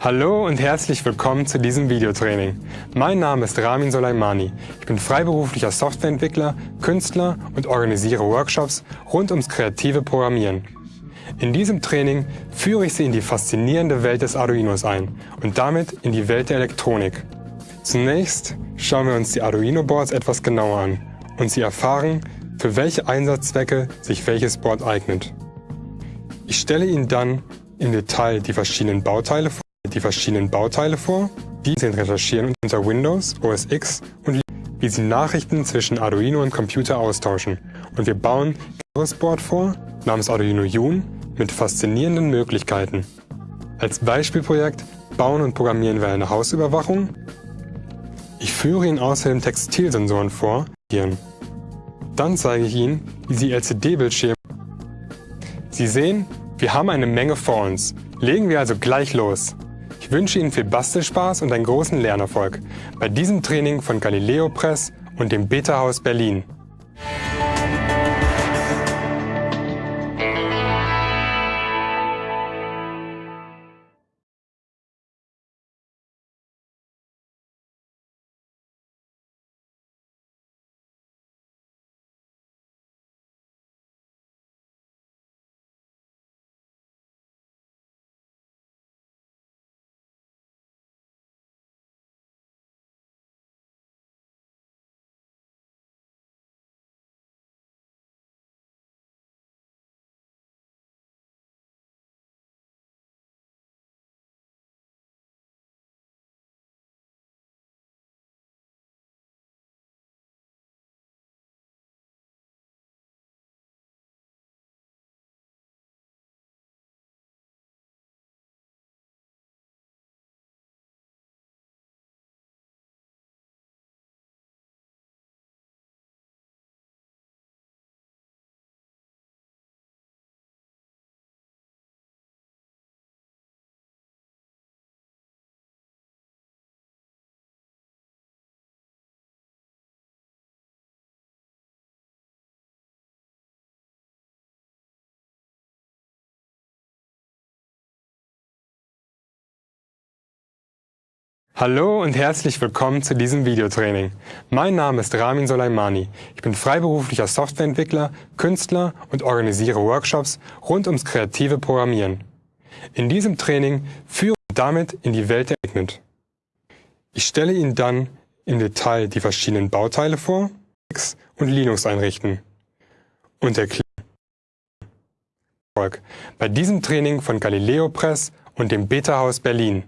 Hallo und herzlich willkommen zu diesem Videotraining. Mein Name ist Ramin Soleimani. Ich bin freiberuflicher Softwareentwickler, Künstler und organisiere Workshops rund ums kreative Programmieren. In diesem Training führe ich Sie in die faszinierende Welt des Arduinos ein und damit in die Welt der Elektronik. Zunächst schauen wir uns die Arduino-Boards etwas genauer an und Sie erfahren, für welche Einsatzzwecke sich welches Board eignet. Ich stelle Ihnen dann im Detail die verschiedenen Bauteile vor die verschiedenen Bauteile vor. Die sind recherchieren unter Windows, OS X und wie sie Nachrichten zwischen Arduino und Computer austauschen. Und wir bauen ein Board vor, namens Arduino Jun, mit faszinierenden Möglichkeiten. Als Beispielprojekt bauen und programmieren wir eine Hausüberwachung. Ich führe Ihnen außerdem Textilsensoren vor. Dann zeige ich Ihnen, wie Sie LCD-Bildschirme. Sie sehen, wir haben eine Menge vor uns. Legen wir also gleich los. Ich wünsche Ihnen viel Bastelspaß und einen großen Lernerfolg bei diesem Training von Galileo Press und dem Beta Haus Berlin. Hallo und herzlich willkommen zu diesem Videotraining. Mein Name ist Ramin Soleimani. Ich bin freiberuflicher Softwareentwickler, Künstler und organisiere Workshops rund ums kreative Programmieren. In diesem Training führe ich damit in die Welt der Eignet. Ich stelle Ihnen dann im Detail die verschiedenen Bauteile vor und Linux einrichten und erklären bei diesem Training von Galileo Press und dem Beta Haus Berlin.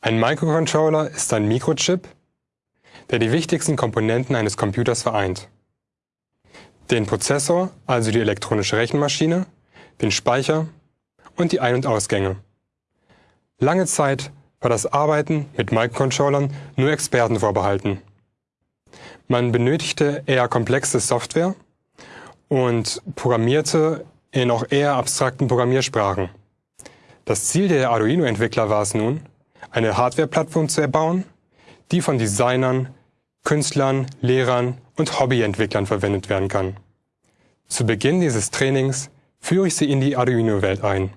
Ein Microcontroller ist ein Mikrochip, der die wichtigsten Komponenten eines Computers vereint. Den Prozessor, also die elektronische Rechenmaschine, den Speicher und die Ein- und Ausgänge. Lange Zeit war das Arbeiten mit Microcontrollern nur Experten vorbehalten. Man benötigte eher komplexe Software und programmierte in auch eher abstrakten Programmiersprachen. Das Ziel der Arduino-Entwickler war es nun, eine Hardware-Plattform zu erbauen, die von Designern, Künstlern, Lehrern und Hobbyentwicklern verwendet werden kann. Zu Beginn dieses Trainings führe ich Sie in die Arduino-Welt ein.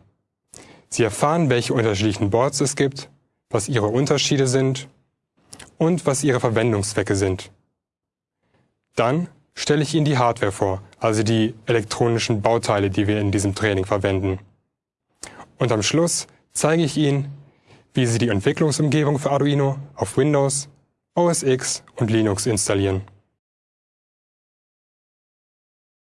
Sie erfahren, welche unterschiedlichen Boards es gibt, was ihre Unterschiede sind und was ihre Verwendungszwecke sind. Dann stelle ich Ihnen die Hardware vor, also die elektronischen Bauteile, die wir in diesem Training verwenden. Und am Schluss zeige ich Ihnen, wie Sie die Entwicklungsumgebung für Arduino auf Windows, OS X und Linux installieren.